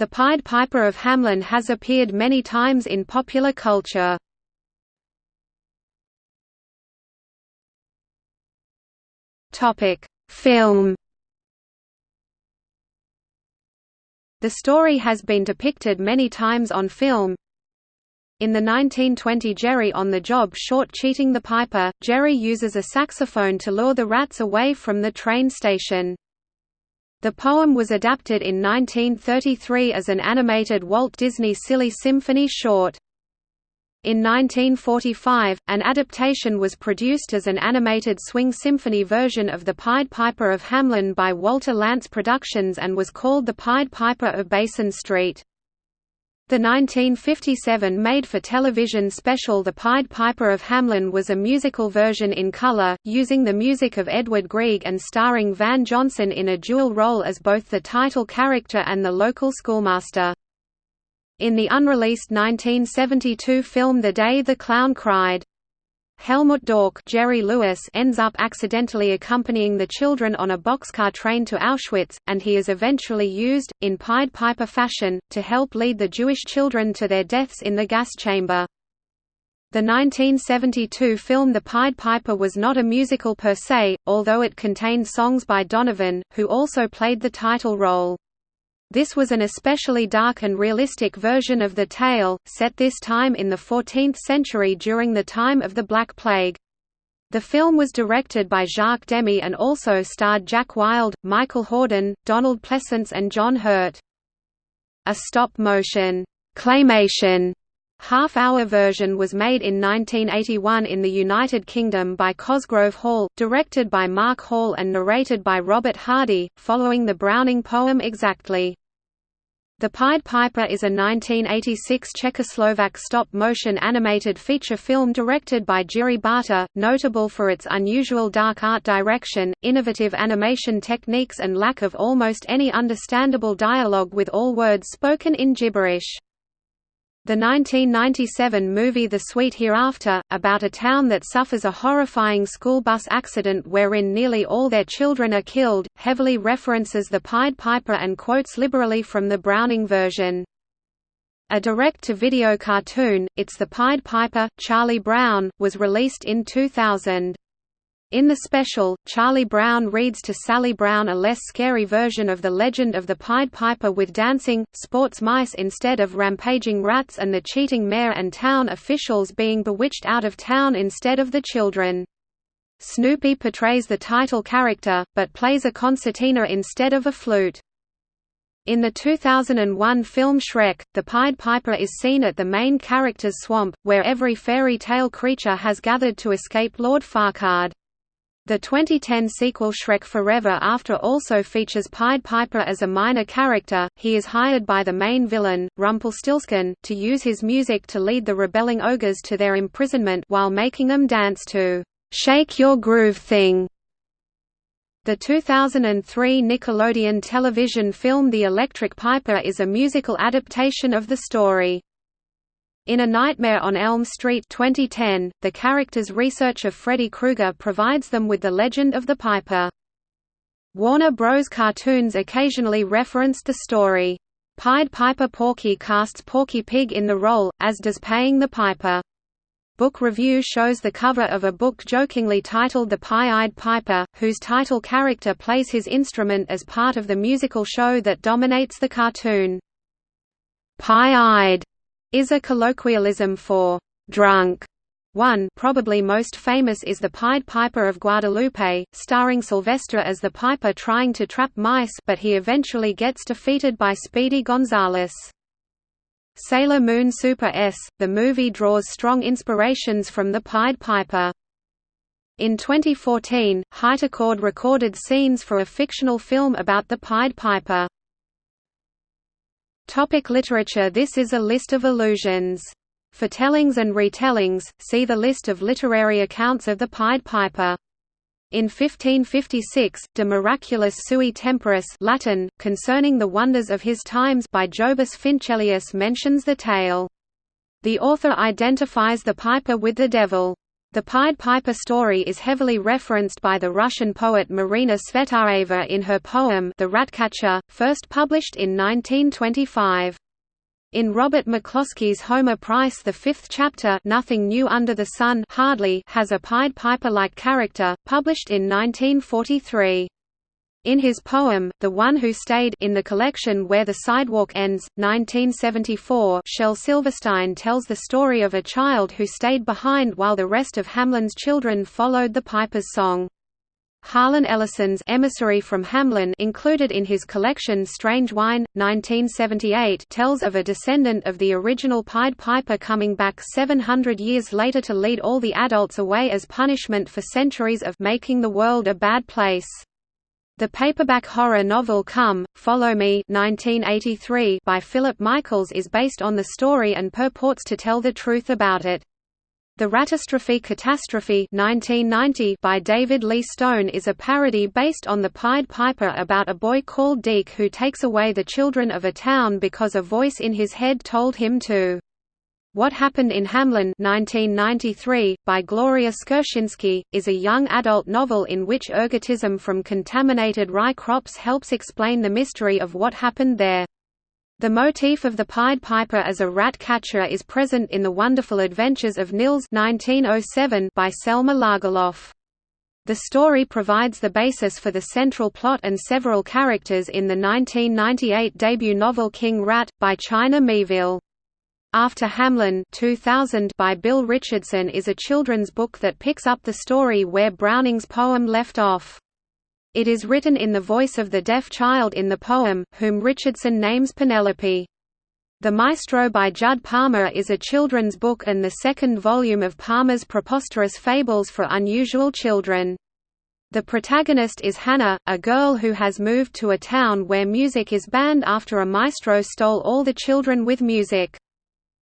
The Pied Piper of Hamelin has appeared many times in popular culture. Film The story has been depicted many times on film. In the 1920 Jerry on the Job short Cheating the Piper, Jerry uses a saxophone to lure the rats away from the train station. The poem was adapted in 1933 as an animated Walt Disney Silly Symphony short. In 1945, an adaptation was produced as an animated swing symphony version of The Pied Piper of Hamelin by Walter Lantz Productions and was called The Pied Piper of Basin Street. The 1957 made-for-television special The Pied Piper of Hamlin was a musical version in color, using the music of Edvard Grieg and starring Van Johnson in a dual role as both the title character and the local schoolmaster. In the unreleased 1972 film The Day the Clown Cried, Helmut Doork Jerry Lewis ends up accidentally accompanying the children on a boxcar train to Auschwitz, and he is eventually used, in Pied Piper fashion, to help lead the Jewish children to their deaths in the gas chamber. The 1972 film The Pied Piper was not a musical per se, although it contained songs by Donovan, who also played the title role. This was an especially dark and realistic version of the tale, set this time in the 14th century during the time of the Black Plague. The film was directed by Jacques Demy and also starred Jack Wild, Michael Hordern, Donald Pleasence and John Hurt. A stop-motion claymation half-hour version was made in 1981 in the United Kingdom by Cosgrove Hall, directed by Mark Hall and narrated by Robert Hardy, following the Browning poem exactly. The Pied Piper is a 1986 Czechoslovak stop-motion animated feature film directed by Jiří Barta, notable for its unusual dark art direction, innovative animation techniques and lack of almost any understandable dialogue with all words spoken in gibberish. The 1997 movie The Sweet Hereafter, about a town that suffers a horrifying school bus accident wherein nearly all their children are killed, heavily references the Pied Piper and quotes liberally from the Browning version. A direct-to-video cartoon, It's the Pied Piper, Charlie Brown, was released in 2000. In the special, Charlie Brown reads to Sally Brown a less scary version of the legend of the Pied Piper with dancing, sports mice instead of rampaging rats and the cheating mayor and town officials being bewitched out of town instead of the children. Snoopy portrays the title character, but plays a concertina instead of a flute. In the 2001 film Shrek, the Pied Piper is seen at the main character's swamp, where every fairy tale creature has gathered to escape Lord Farquaad. The 2010 sequel Shrek Forever After also features Pied Piper as a minor character. He is hired by the main villain, Rumpelstiltskin, to use his music to lead the rebelling ogres to their imprisonment while making them dance to Shake Your Groove Thing. The 2003 Nickelodeon television film The Electric Piper is a musical adaptation of the story. In A Nightmare on Elm Street 2010, the character's research of Freddy Krueger provides them with the legend of the Piper. Warner Bros. cartoons occasionally referenced the story. Pied Piper Porky casts Porky Pig in the role, as does Paying the Piper. Book Review shows the cover of a book jokingly titled The Pie-Eyed Piper, whose title character plays his instrument as part of the musical show that dominates the cartoon. Pie-Eyed is a colloquialism for drunk. One probably most famous is The Pied Piper of Guadalupe, starring Sylvester as the piper trying to trap mice but he eventually gets defeated by Speedy Gonzales. Sailor Moon Super S, the movie draws strong inspirations from The Pied Piper. In 2014, Hypercord recorded scenes for a fictional film about the Pied Piper. Topic literature This is a list of allusions. For tellings and retellings, see the list of literary accounts of the Pied Piper. In 1556, De Miraculis Sui Temporis Latin, concerning the wonders of his times by Jobus Fincelius mentions the tale. The author identifies the piper with the devil. The Pied Piper story is heavily referenced by the Russian poet Marina Tsvetaeva in her poem The Ratcatcher, first published in 1925. In Robert McCloskey's Homer Price the fifth chapter Nothing New Under the Sun hardly has a Pied Piper-like character, published in 1943. In his poem, The One Who Stayed in the collection Where the Sidewalk Ends, 1974 Shel Silverstein tells the story of a child who stayed behind while the rest of Hamlin's children followed the Piper's song. Harlan Ellison's Emissary from Hamelin included in his collection Strange Wine, 1978 tells of a descendant of the original Pied Piper coming back 700 years later to lead all the adults away as punishment for centuries of making the world a bad place. The paperback horror novel Come, Follow Me 1983 by Philip Michaels is based on the story and purports to tell the truth about it. The Ratastrophe Catastrophe 1990 by David Lee Stone is a parody based on the Pied Piper about a boy called Deke who takes away the children of a town because a voice in his head told him to. What Happened in Hamlin 1993, by Gloria Skurzynski, is a young adult novel in which ergotism from contaminated rye crops helps explain the mystery of what happened there. The motif of the Pied Piper as a rat catcher is present in The Wonderful Adventures of Nils 1907 by Selma Lagerlof. The story provides the basis for the central plot and several characters in the 1998 debut novel King Rat, by China Miéville. After Hamlin 2000 by Bill Richardson is a children's book that picks up the story where Browning's poem left off. It is written in the voice of the deaf child in the poem, whom Richardson names Penelope. The Maestro by Judd Palmer is a children's book and the second volume of Palmer's preposterous fables for unusual children. The protagonist is Hannah, a girl who has moved to a town where music is banned after a maestro stole all the children with music.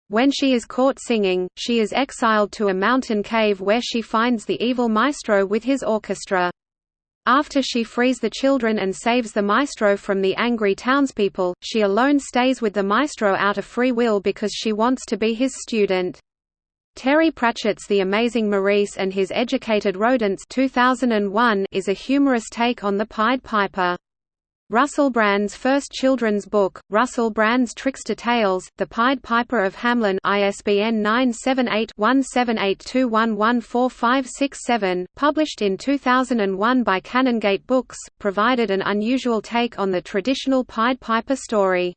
When she is caught singing, she is exiled to a mountain cave where she finds the evil maestro with his orchestra. After she frees the children and saves the maestro from the angry townspeople, she alone stays with the maestro out of free will because she wants to be his student. Terry Pratchett's The Amazing Maurice and His Educated Rodents 2001 is a humorous take on the Pied Piper. Russell Brand's first children's book, Russell Brand's Trickster Tales, The Pied Piper of Hamlin ISBN 978-1782114567, published in 2001 by Canongate Books, provided an unusual take on the traditional Pied Piper story.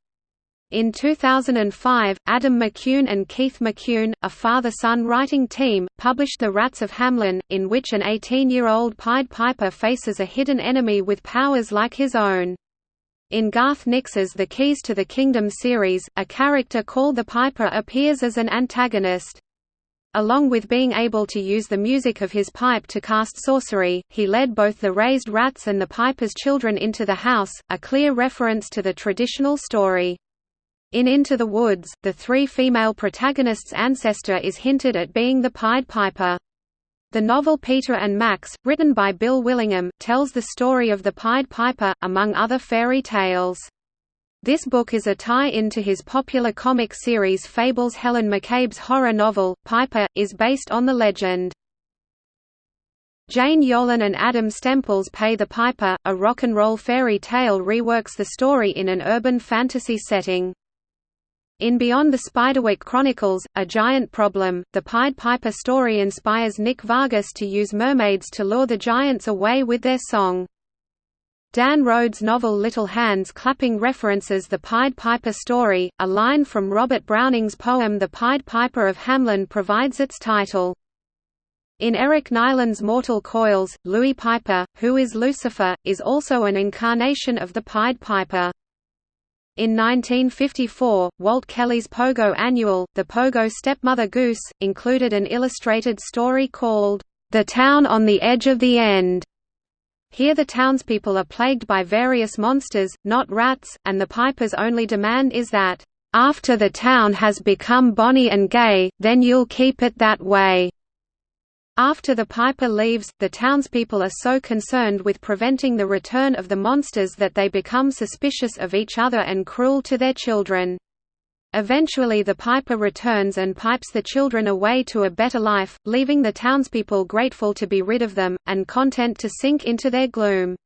In 2005, Adam McCune and Keith McCune, a father-son writing team, published The Rats of Hamlin, in which an 18-year-old Pied Piper faces a hidden enemy with powers like his own. In Garth Nix's The Keys to the Kingdom series, a character called the Piper appears as an antagonist. Along with being able to use the music of his pipe to cast sorcery, he led both the raised rats and the Piper's children into the house, a clear reference to the traditional story. In Into the Woods, the three female protagonists' ancestor is hinted at being the Pied Piper. The novel Peter and Max, written by Bill Willingham, tells the story of the Pied Piper, among other fairy tales. This book is a tie-in to his popular comic series Fables Helen McCabe's horror novel, Piper, is based on the legend. Jane Yolen and Adam Stemples Pay the Piper, a rock and roll fairy tale reworks the story in an urban fantasy setting. In Beyond the Spiderwick Chronicles, A Giant Problem, the Pied Piper story inspires Nick Vargas to use mermaids to lure the giants away with their song. Dan Rhodes' novel Little Hands Clapping references the Pied Piper story, a line from Robert Browning's poem The Pied Piper of Hamelin provides its title. In Eric Nylund's Mortal Coils, Louis Piper, who is Lucifer, is also an incarnation of the Pied Piper. In 1954, Walt Kelly's Pogo Annual, The Pogo Stepmother Goose, included an illustrated story called, The Town on the Edge of the End. Here the townspeople are plagued by various monsters, not rats, and the piper's only demand is that, "...after the town has become bonny and gay, then you'll keep it that way." After the Piper leaves, the townspeople are so concerned with preventing the return of the monsters that they become suspicious of each other and cruel to their children. Eventually the piper returns and pipes the children away to a better life, leaving the townspeople grateful to be rid of them, and content to sink into their gloom.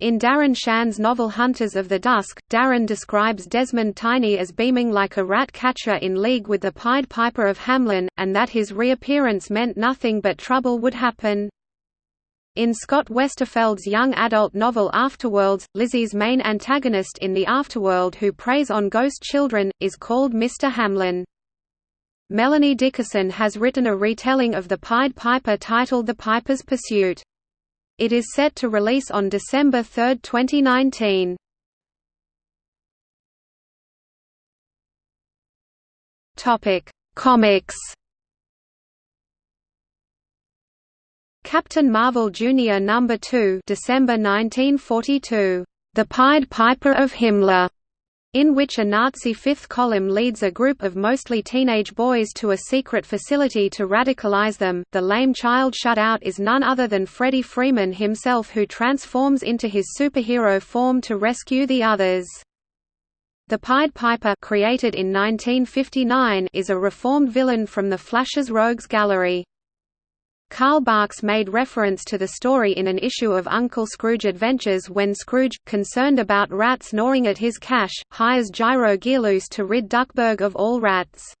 In Darren Shan's novel Hunters of the Dusk, Darren describes Desmond Tiny as beaming like a rat catcher in league with the Pied Piper of Hamlin, and that his reappearance meant nothing but trouble would happen. In Scott Westerfeld's young adult novel Afterworlds, Lizzie's main antagonist in the afterworld who preys on ghost children, is called Mr. Hamlin. Melanie Dickerson has written a retelling of the Pied Piper titled The Piper's Pursuit. It is set to release on December 3, 2019. Topic: Comics Captain Marvel Jr. No. 2 December 1942, The Pied Piper of Himmler, in which a Nazi fifth column leads a group of mostly teenage boys to a secret facility to radicalize them. The lame child shut out is none other than Freddie Freeman himself who transforms into his superhero form to rescue the others. The Pied Piper created in 1959 is a reformed villain from the Flash's Rogues Gallery. Carl Barks made reference to the story in an issue of Uncle Scrooge Adventures when Scrooge, concerned about rats gnawing at his cash, hires Gyro Gearloose to rid Duckburg of all rats.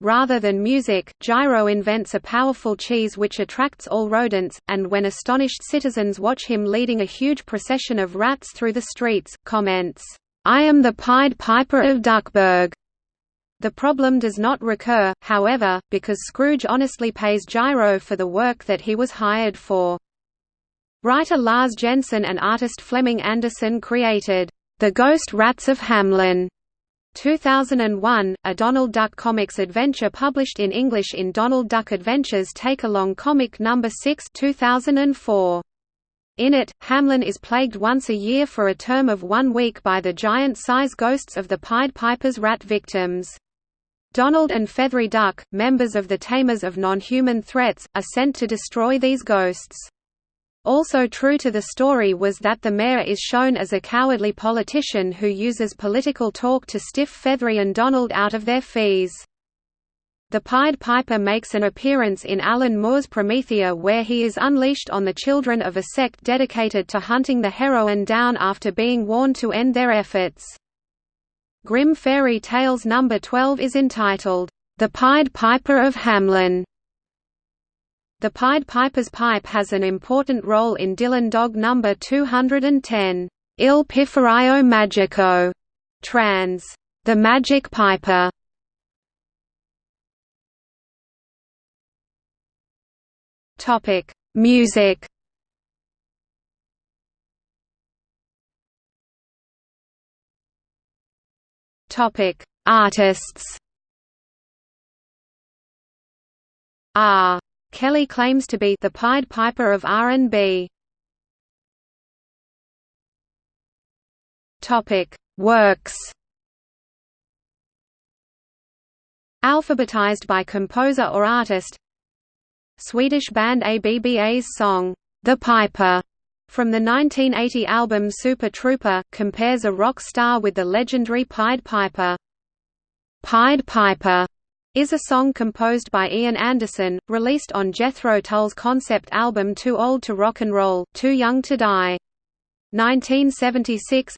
Rather than music, Gyro invents a powerful cheese which attracts all rodents, and when astonished citizens watch him leading a huge procession of rats through the streets, comments, "'I am the Pied Piper of Duckburg. The problem does not recur, however, because Scrooge honestly pays Gyro for the work that he was hired for. Writer Lars Jensen and artist Flemming Andersen created, "'The Ghost Rats of Hamlin. 2001, a Donald Duck Comics adventure published in English in Donald Duck Adventures Take Along Comic No. 6 2004. In it, Hamlin is plagued once a year for a term of one week by the giant-size ghosts of the Pied Piper's rat victims. Donald and Feathery Duck, members of the Tamers of Non-Human Threats, are sent to destroy these ghosts. Also true to the story was that the mayor is shown as a cowardly politician who uses political talk to stiff Feathery and Donald out of their fees. The Pied Piper makes an appearance in Alan Moore's Promethea where he is unleashed on the children of a sect dedicated to hunting the heroine down after being warned to end their efforts. Grimm Fairy Tales No. 12 is entitled, The Pied Piper of Hamlin. The Pied Piper's pipe has an important role in Dylan Dog No. 210, Il Pifferaio Magico, trans. The Magic Piper. Topic: Music. Topic: Artists. R. Kelly claims to be the Pied Piper of R&B. Topic: Works. Alphabetized by composer or artist. Swedish band ABBA's song, The Piper, from the 1980 album Super Trooper, compares a rock star with the legendary Pied Piper. Pied Piper is a song composed by Ian Anderson, released on Jethro Tull's concept album Too Old to Rock and Roll, Too Young to Die. 1976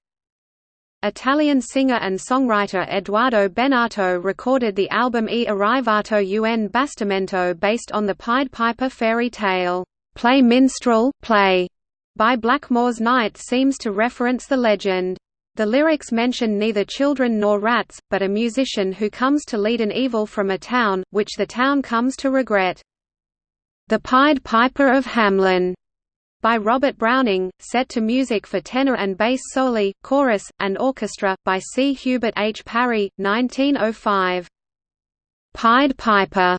Italian singer and songwriter Edoardo Bennato recorded the album E Arrivato un Bastimento based on the Pied Piper fairy tale, Play Minstrel, Play, by Blackmore's Night seems to reference the legend. The lyrics mention neither children nor rats, but a musician who comes to lead an evil from a town, which the town comes to regret. The Pied Piper of Hamlin, by Robert Browning, set to music for tenor and bass soli, chorus, and orchestra, by C. Hubert H. Parry, 1905. Pied Piper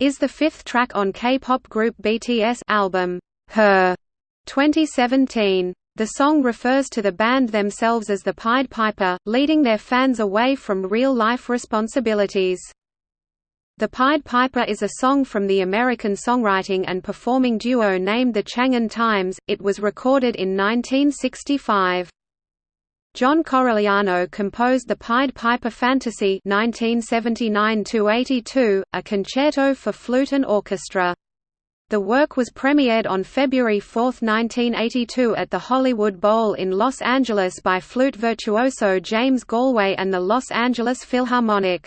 is the fifth track on K-pop group BTS album, Her. 2017. The song refers to the band themselves as the Pied Piper, leading their fans away from real-life responsibilities. The Pied Piper is a song from the American songwriting and performing duo named the Changin' Times, it was recorded in 1965. John Corigliano composed the Pied Piper Fantasy 1979 a concerto for flute and orchestra. The work was premiered on February 4, 1982 at the Hollywood Bowl in Los Angeles by flute virtuoso James Galway and the Los Angeles Philharmonic.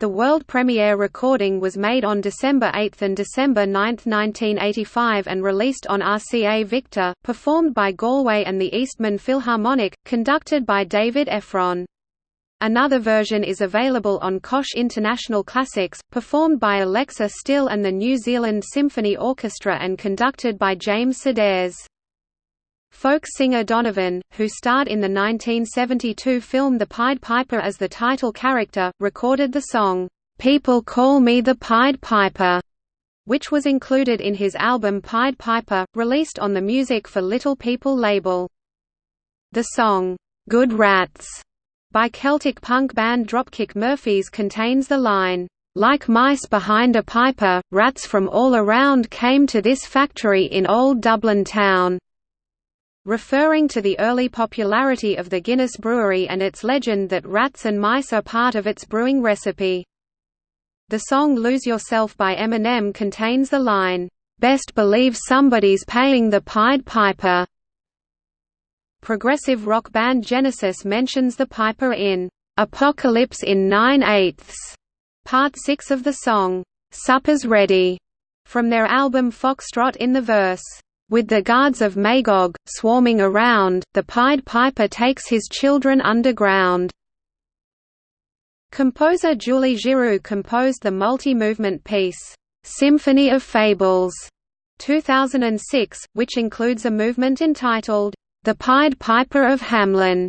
The world premiere recording was made on December 8 and December 9, 1985 and released on RCA Victor, performed by Galway and the Eastman Philharmonic, conducted by David Effron. Another version is available on Koch International Classics, performed by Alexa Still and the New Zealand Symphony Orchestra and conducted by James Sedares. Folk singer Donovan, who starred in the 1972 film The Pied Piper as the title character, recorded the song, "'People Call Me the Pied Piper' which was included in his album Pied Piper, released on the Music for Little People label. The song, "'Good Rats' by Celtic punk band Dropkick Murphys contains the line, "'Like mice behind a piper, rats from all around came to this factory in old Dublin town' referring to the early popularity of the Guinness brewery and its legend that rats and mice are part of its brewing recipe. The song Lose Yourself by Eminem contains the line, "'Best believe somebody's paying the Pied Piper' Progressive rock band Genesis mentions the piper in "'Apocalypse in 9 eighths", part 6 of the song, "'Supper's Ready", from their album Foxtrot in the verse, with the guards of Magog, swarming around, the Pied Piper takes his children underground. Composer Julie Giroux composed the multi-movement piece, "'Symphony of Fables' 2006, which includes a movement entitled, "'The Pied Piper of Hamlin.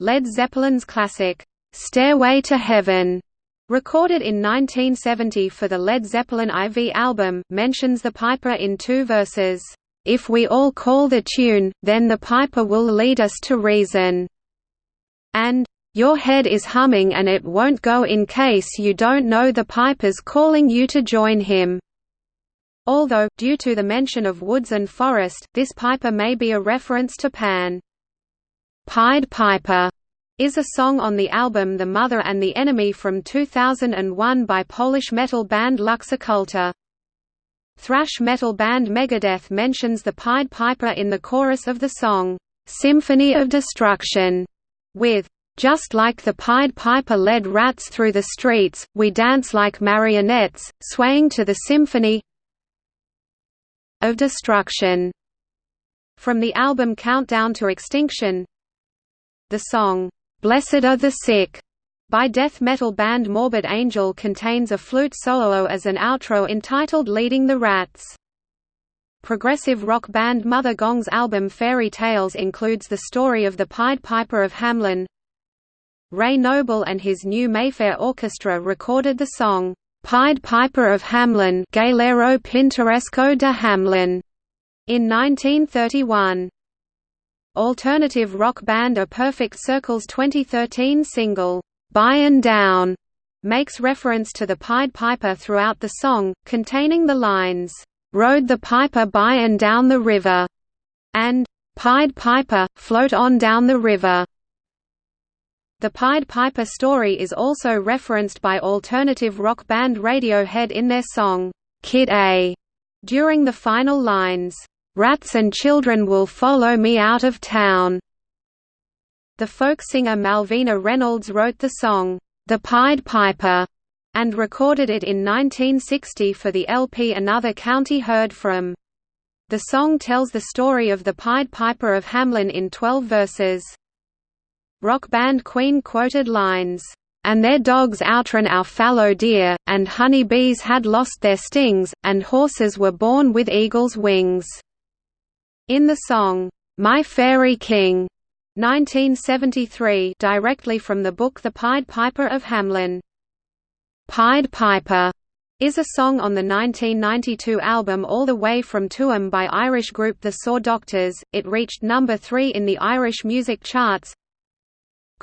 Led Zeppelin's classic, "'Stairway to Heaven' Recorded in 1970 for the Led Zeppelin IV album, mentions the piper in two verses, "...if we all call the tune, then the piper will lead us to reason," and "...your head is humming and it won't go in case you don't know the piper's calling you to join him." Although, due to the mention of woods and forest, this piper may be a reference to Pan. Pied Piper is a song on the album The Mother and the Enemy from 2001 by Polish metal band Lux Occulta. Thrash metal band Megadeth mentions the Pied Piper in the chorus of the song, "'Symphony of Destruction' with just like the Pied Piper led rats through the streets, we dance like marionettes, swaying to the symphony of destruction. From the album Countdown to Extinction The song, "'Blessed Are the Sick' by death metal band Morbid Angel contains a flute solo as an outro entitled Leading the Rats. Progressive rock band Mother Gong's album Fairy Tales includes the story of the Pied Piper of Hamelin. Ray Noble and his new Mayfair Orchestra recorded the song, "'Pied Piper of Hamlin Galero Pintoresco de Hamelin' in 1931. Alternative rock band A Perfect Circle's 2013 single, By and Down' makes reference to the Pied Piper throughout the song, containing the lines, "'Rode the piper by and down the river' and "'Pied Piper, float on down the river' The Pied Piper story is also referenced by alternative rock band Radiohead in their song, "'Kid A' during the final lines, "'Rats and children will follow me out of town'". The folk singer Malvina Reynolds wrote the song, "'The Pied Piper' and recorded it in 1960 for the LP Another County Heard From. The song tells the story of the Pied Piper of Hamlin in 12 verses. Rock band Queen quoted lines, and their dogs outran our fallow deer, and honey bees had lost their stings, and horses were born with eagle's wings. In the song, My Fairy King, 1973 directly from the book The Pied Piper of Hamlin. Pied Piper is a song on the 1992 album All the Way from Tuam by Irish group The Saw Doctors. It reached number 3 in the Irish music charts.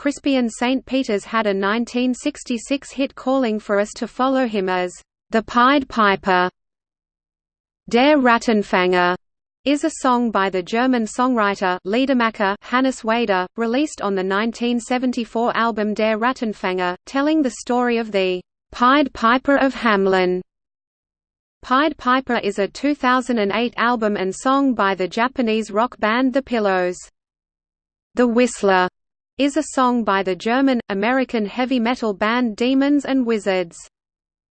Crispian St. Peters had a 1966 hit calling for us to follow him as the Pied Piper. Der Rattenfänger is a song by the German songwriter Liedermacher Hannes Wader, released on the 1974 album Der Rattenfänger, telling the story of the Pied Piper of Hamelin. Pied Piper is a 2008 album and song by the Japanese rock band The Pillows. The Whistler is a song by the German-American heavy metal band Demons and Wizards.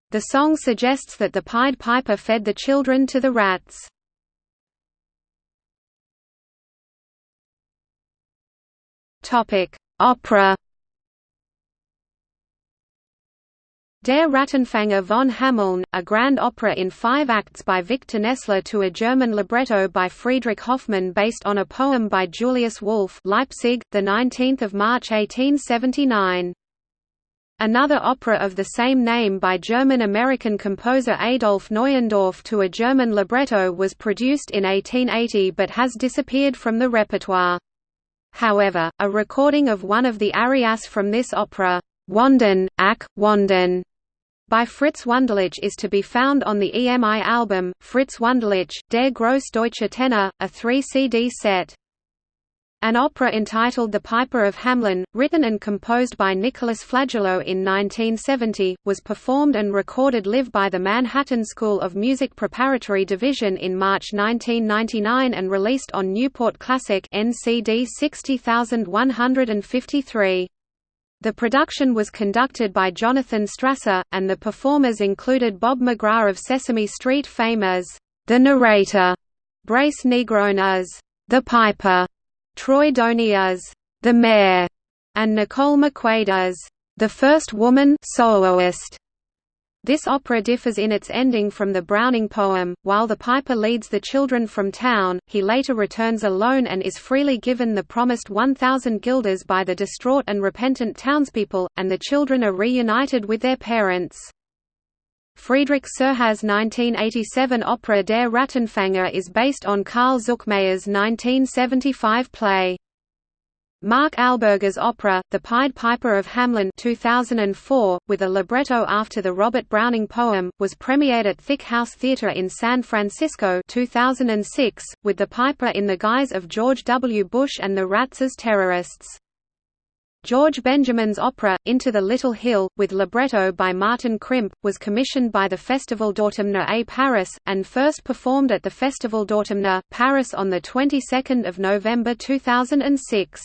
The song suggests that the Pied Piper fed the children to the rats. Opera Der Rattenfänger von Hameln, a grand opera in five acts by Victor Nessler to a German libretto by Friedrich Hoffmann based on a poem by Julius Wolff Leipzig, 19 March 1879. Another opera of the same name by German-American composer Adolf Neuendorf to a German libretto was produced in 1880 but has disappeared from the repertoire. However, a recording of one of the arias from this opera, Wanden, Ach, Wanden, by Fritz Wunderlich is to be found on the EMI album, Fritz Wunderlich, Der große deutsche Tenor, a 3-CD set. An opera entitled The Piper of Hamelin, written and composed by Nicholas Flagello in 1970, was performed and recorded live by the Manhattan School of Music Preparatory Division in March 1999 and released on Newport Classic NCD 60153. The production was conducted by Jonathan Strasser, and the performers included Bob McGrath of Sesame Street fame as the narrator, Brace Negron as the piper, Troy Doney as the mayor, and Nicole McQuaid as the first woman soloist. This opera differs in its ending from the Browning poem. While the piper leads the children from town, he later returns alone and is freely given the promised 1,000 guilders by the distraught and repentant townspeople, and the children are reunited with their parents. Friedrich Cerha's 1987 opera Der Rattenfänger is based on Karl Zuckmayer's 1975 play. Mark Alburger's opera, The Pied Piper of Hamelin 2004, with a libretto after the Robert Browning poem, was premiered at Thick House Theatre in San Francisco 2006, with the piper in the guise of George W. Bush and the rats as terrorists. George Benjamin's opera, Into the Little Hill, with libretto by Martin Crimp, was commissioned by the Festival d'Automne à Paris, and first performed at the Festival d'Automne, Paris on the 22nd of November 2006.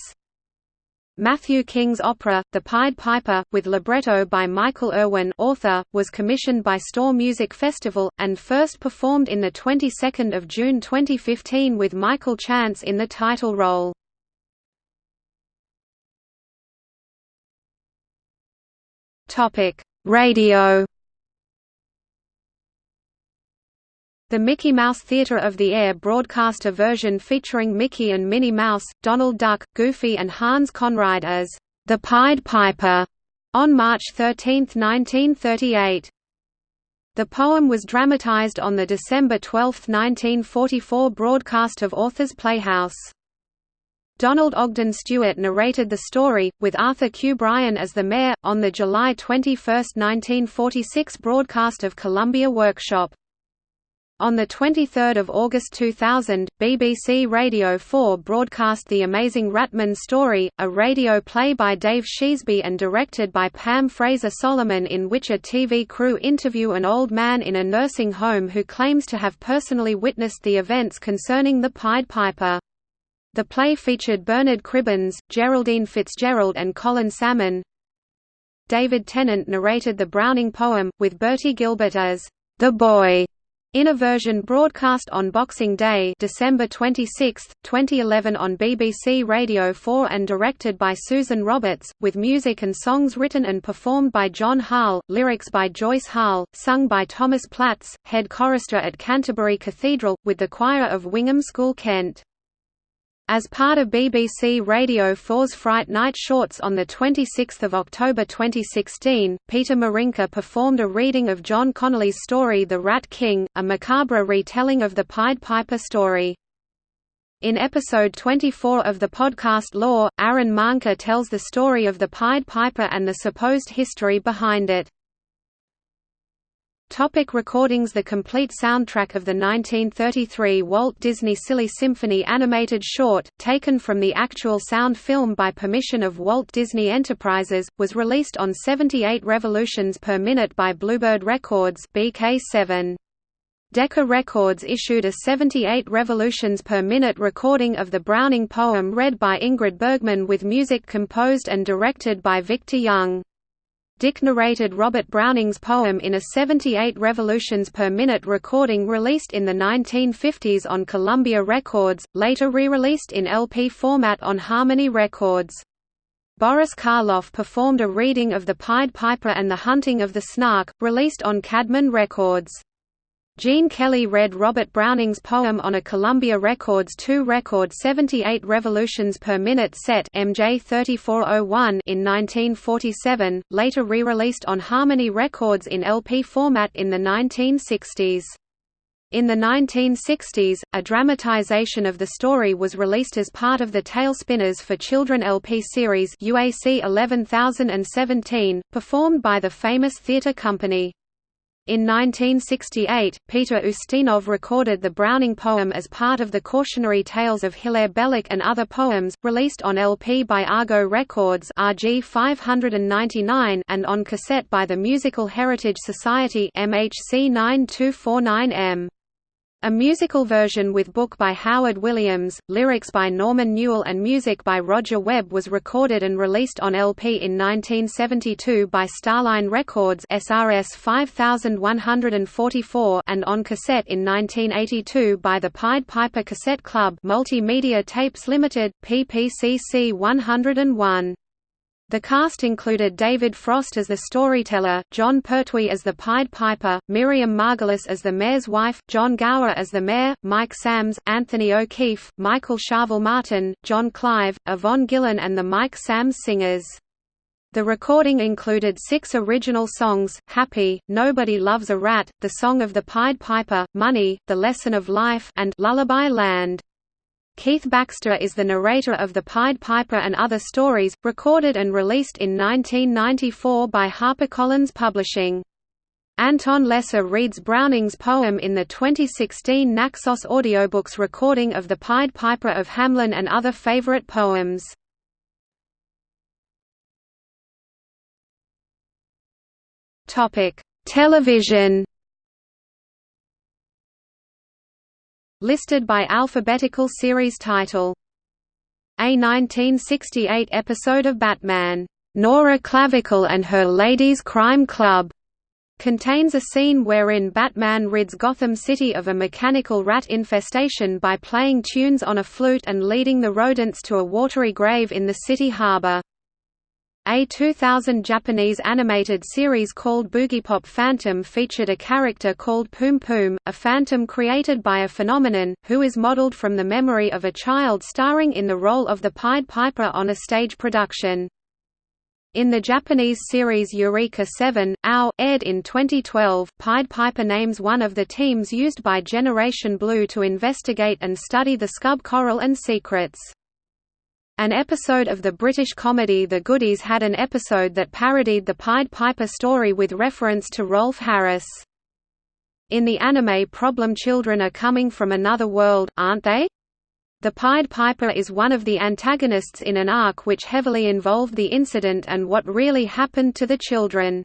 Matthew King's opera, The Pied Piper, with libretto by Michael Irwin author, was commissioned by Stour Music Festival, and first performed in the 22nd of June 2015 with Michael Chance in the title role. Radio The Mickey Mouse Theatre of the Air broadcast a version featuring Mickey and Minnie Mouse, Donald Duck, Goofy and Hans Conried as the Pied Piper on March 13, 1938. The poem was dramatized on the December 12, 1944 broadcast of Authors Playhouse. Donald Ogden Stewart narrated the story, with Arthur Q. Bryan as the mayor, on the July 21, 1946 broadcast of Columbia Workshop. On 23 August 2000, BBC Radio 4 broadcast The Amazing Ratman Story, a radio play by Dave Sheasby and directed by Pam Fraser Solomon in which a TV crew interview an old man in a nursing home who claims to have personally witnessed the events concerning the Pied Piper. The play featured Bernard Cribbins, Geraldine Fitzgerald and Colin Salmon. David Tennant narrated the Browning poem, with Bertie Gilbert as the boy in a version broadcast on Boxing Day December 26, 2011 on BBC Radio 4 and directed by Susan Roberts, with music and songs written and performed by John Harle, lyrics by Joyce Harle, sung by Thomas Platts, head chorister at Canterbury Cathedral, with the choir of Wingham School Kent. As part of BBC Radio 4's Fright Night Shorts on 26 October 2016, Peter Marinker performed a reading of John Connolly's story The Rat King, a macabre retelling of the Pied Piper story. In episode 24 of the podcast Lore, Aaron Mahnke tells the story of the Pied Piper and the supposed history behind it. Topic recordings The complete soundtrack of the 1933 Walt Disney Silly Symphony animated short, taken from the actual sound film by permission of Walt Disney Enterprises, was released on 78 revolutions per minute by Bluebird Records BK7. Decca Records issued a 78 revolutions per minute recording of the Browning poem read by Ingrid Bergman with music composed and directed by Victor Young. Dick narrated Robert Browning's poem in a 78 revolutions per minute recording released in the 1950s on Columbia Records, later re-released in LP format on Harmony Records. Boris Karloff performed a reading of The Pied Piper and the Hunting of the Snark, released on Caedmon Records. Gene Kelly read Robert Browning's poem on a Columbia Records 2 record 78 revolutions per minute set MJ 3401 in 1947, later re-released on Harmony Records in LP format in the 1960s. In the 1960s, a dramatization of the story was released as part of the Tailspinners for Children LP series UAC 11017, performed by the famous theatre company. In 1968, Peter Ustinov recorded the Browning poem as part of the cautionary tales of Hilaire Belloc and other poems, released on LP by Argo Records RG 599 and on cassette by the Musical Heritage Society MHC 9249M. A musical version with book by Howard Williams, lyrics by Norman Newell and music by Roger Webb was recorded and released on LP in 1972 by Starline Records SRS 5144 and on cassette in 1982 by the Pied Piper Cassette Club Multimedia Tapes Limited, PPCC 101. The cast included David Frost as the storyteller, Jon Pertwee as the Pied Piper, Miriam Margolyes as the mayor's wife, John Gower as the mayor, Mike Sammes, Anthony O'Keefe, Michael Sharvell Martin, John Clive, Yvonne Gillan and the Mike Sammes Singers. The recording included six original songs, Happy, Nobody Loves a Rat, The Song of the Pied Piper, Money, The Lesson of Life and Lullaby Land. Keith Baxter is the narrator of The Pied Piper and Other Stories, recorded and released in 1994 by HarperCollins Publishing. Anton Lesser reads Browning's poem in the 2016 Naxos Audiobooks recording of The Pied Piper of Hamelin and other favorite poems. Television Listed by alphabetical series title. A 1968 episode of Batman, "'Nora Clavicle and Her Ladies' Crime Club' contains a scene wherein Batman rids Gotham City of a mechanical rat infestation by playing tunes on a flute and leading the rodents to a watery grave in the city harbor. A 2000 Japanese animated series called Boogiepop Phantom featured a character called Poom Poom, a phantom created by a phenomenon, who is modeled from the memory of a child starring in the role of the Pied Piper on a stage production. In the Japanese series Eureka 7, OW, aired in 2012, Pied Piper names one of the teams used by Generation Blue to investigate and study the scub coral and secrets. An episode of the British comedy The Goodies had an episode that parodied the Pied Piper story with reference to Rolf Harris. In the anime Problem Children are coming from another world, aren't they? The Pied Piper is one of the antagonists in an arc which heavily involved the incident and what really happened to the children.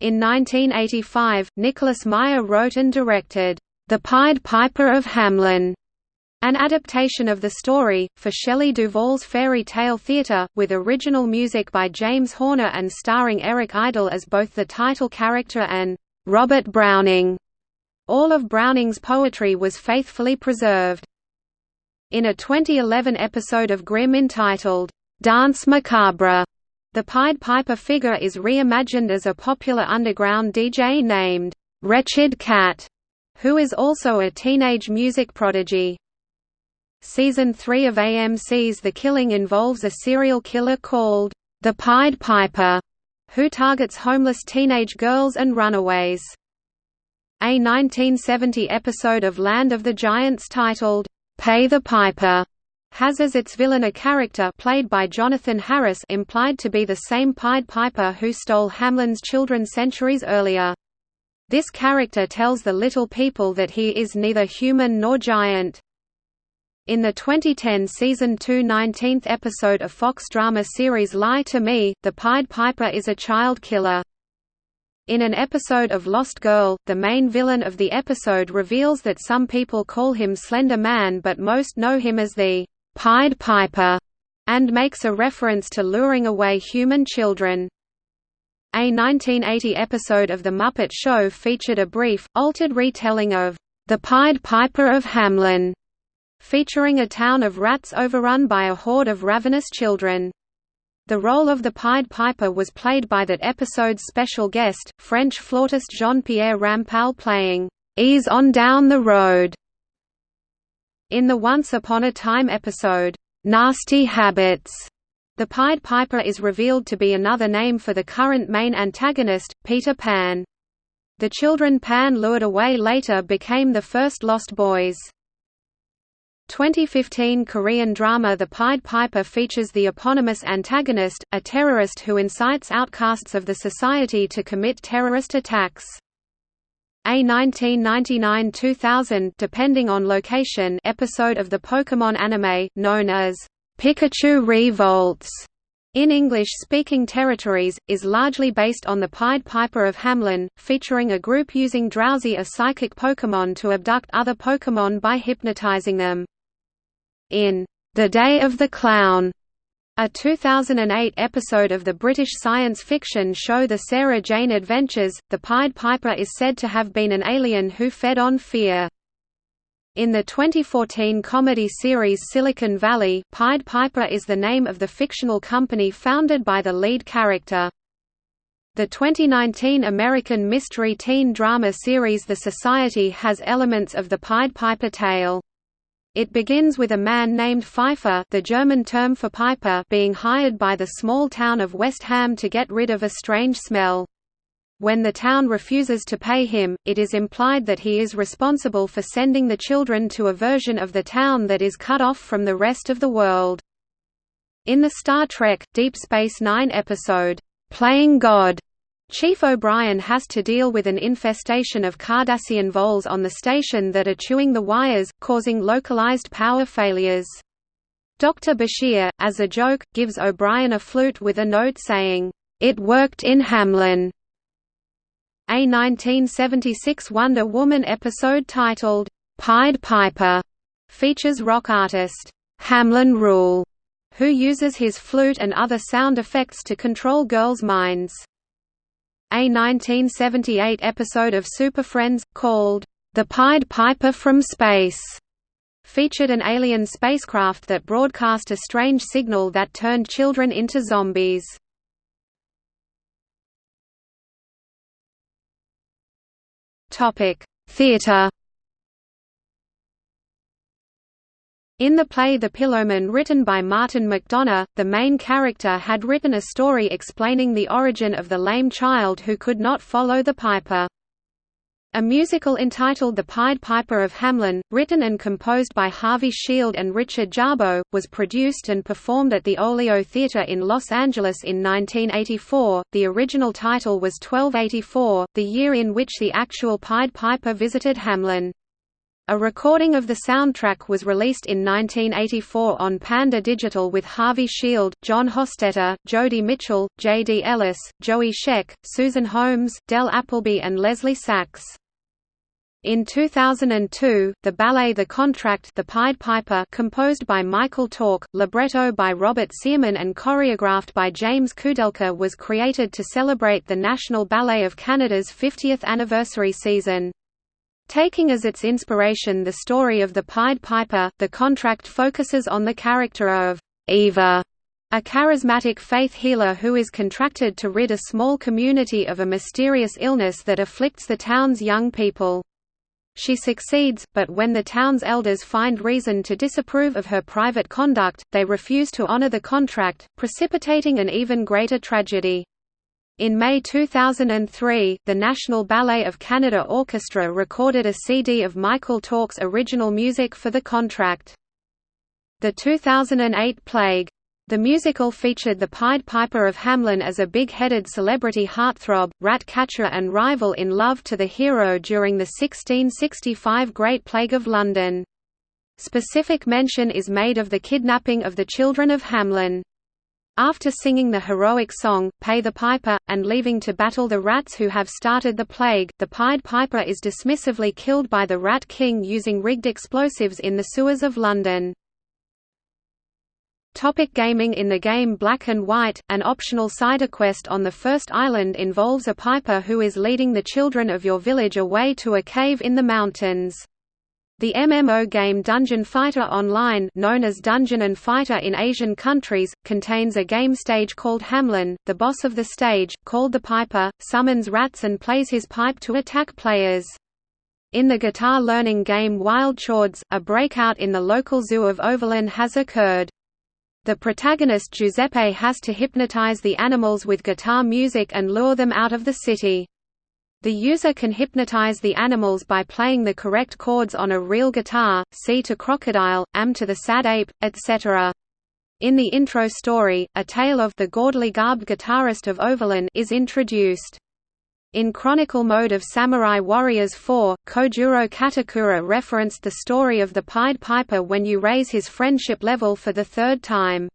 In 1985, Nicholas Meyer wrote and directed, The Pied Piper of Hamelin, an adaptation of the story, for Shelley Duvall's Fairy Tale Theatre, with original music by James Horner and starring Eric Idle as both the title character and Robert Browning. All of Browning's poetry was faithfully preserved. In a 2011 episode of Grimm entitled, Danse Macabre, the Pied Piper figure is reimagined as a popular underground DJ named Wretched Cat, who is also a teenage music prodigy. Season 3 of AMC's The Killing involves a serial killer called the Pied Piper, who targets homeless teenage girls and runaways. A 1970 episode of Land of the Giants titled, Pay the Piper, has as its villain a character played by Jonathan Harris implied to be the same Pied Piper who stole Hamlin's children centuries earlier. This character tells the little people that he is neither human nor giant. In the 2010 season 2 19th episode of Fox drama series Lie to Me, the Pied Piper is a child killer. In an episode of Lost Girl, the main villain of the episode reveals that some people call him Slender Man but most know him as the Pied Piper, and makes a reference to luring away human children. A 1980 episode of The Muppet Show featured a brief, altered retelling of The Pied Piper of Hamelin, featuring a town of rats overrun by a horde of ravenous children. The role of the Pied Piper was played by that episode's special guest, French flautist Jean-Pierre Rampal playing, "'Ease on Down the Road' in the Once Upon a Time episode, "'Nasty Habits' The Pied Piper is revealed to be another name for the current main antagonist, Peter Pan. The children Pan lured away later became the first Lost Boys. 2015 Korean drama The Pied Piper features the eponymous antagonist, a terrorist who incites outcasts of the society to commit terrorist attacks. A 1999–2000 depending on location episode of the Pokémon anime, known as Pikachu Revolts in English-speaking territories, is largely based on the Pied Piper of Hamelin, featuring a group using Drowzee a psychic Pokémon to abduct other Pokémon by hypnotizing them. In The Day of the Clown, a 2008 episode of the British science fiction show The Sarah Jane Adventures, the Pied Piper is said to have been an alien who fed on fear. In the 2014 comedy series Silicon Valley, Pied Piper is the name of the fictional company founded by the lead character. The 2019 American mystery teen drama series The Society has elements of the Pied Piper tale. It begins with a man named Pfeiffer the German term for piper being hired by the small town of West Ham to get rid of a strange smell. When the town refuses to pay him, it is implied that he is responsible for sending the children to a version of the town that is cut off from the rest of the world. In the Star Trek, Deep Space Nine episode, "'Playing God' Chief O'Brien has to deal with an infestation of Cardassian voles on the station that are chewing the wires, causing localized power failures. Dr. Bashir, as a joke, gives O'Brien a flute with a note saying, "'It worked in Hamlin'". A 1976 Wonder Woman episode titled, "'Pied Piper' features rock artist, Hamlin Rule, who uses his flute and other sound effects to control girls' minds. A 1978 episode of Super Friends, called, The Pied Piper from Space, featured an alien spacecraft that broadcast a strange signal that turned children into zombies. Theatre In the play The Pillowman written by Martin McDonagh, the main character had written a story explaining the origin of the lame child who could not follow the piper. A musical entitled The Pied Piper of Hamlin, written and composed by Harvey Shield and Richard Jarboe, was produced and performed at the Olio Theatre in Los Angeles in 1984. The original title was 1284, the year in which the actual Pied Piper visited Hamelin. A recording of the soundtrack was released in 1984 on Panda Digital with Harvey Shield, John Hostetter, Jody Mitchell, J. D. Ellis, Joey Scheck, Susan Holmes, Del Appleby and Leslie Sachs. In 2002, the ballet The Contract the Pied Piper composed by Michael Torke, libretto by Robert Sirman and choreographed by James Kudelka was created to celebrate the National Ballet of Canada's 50th anniversary season. Taking as its inspiration the story of the Pied Piper, the contract focuses on the character of Eva, a charismatic faith healer who is contracted to rid a small community of a mysterious illness that afflicts the town's young people. She succeeds, but when the town's elders find reason to disapprove of her private conduct, they refuse to honor the contract, precipitating an even greater tragedy. In May 2003, the National Ballet of Canada Orchestra recorded a CD of Michael Torke's original music for the contract. The 2008 Plague The musical featured the Pied Piper of Hamlin as a big-headed celebrity heartthrob, rat-catcher and rival in love to the hero during the 1665 Great Plague of London. Specific mention is made of the kidnapping of the children of Hamelin. After singing the heroic song, Pay the Piper, and leaving to battle the rats who have started the plague, the Pied Piper is dismissively killed by the Rat King using rigged explosives in the sewers of London. Topic gaming In the game Black and White, an optional side quest on the first island involves a piper who is leading the children of your village away to a cave in the mountains. The MMO game Dungeon Fighter Online known as Dungeon and Fighter in Asian countries, contains a game stage called Hamlin, The boss of the stage, called the Piper, summons rats and plays his pipe to attack players. In the guitar learning game Wild Chords, a breakout in the local zoo of Overland has occurred. The protagonist Giuseppe has to hypnotize the animals with guitar music and lure them out of the city. The user can hypnotize the animals by playing the correct chords on a real guitar, C to crocodile, AM to the sad ape, etc. In the intro story, a tale of the gaudily garbed guitarist of Overland is introduced. In Chronicle mode of Samurai Warriors 4, Kojuro Katakura referenced the story of the Pied Piper when you raise his friendship level for the third time.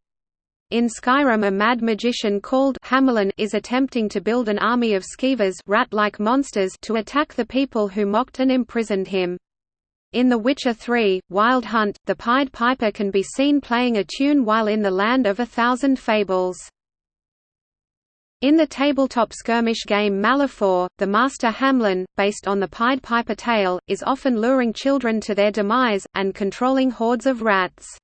In Skyrim a mad magician called Hamelin is attempting to build an army of skeevers rat-like monsters to attack the people who mocked and imprisoned him. In The Witcher 3, Wild Hunt, the Pied Piper can be seen playing a tune while in the Land of a Thousand Fables. In the tabletop skirmish game Malifaux, the Master Hamlin, based on the Pied Piper tale, is often luring children to their demise, and controlling hordes of rats.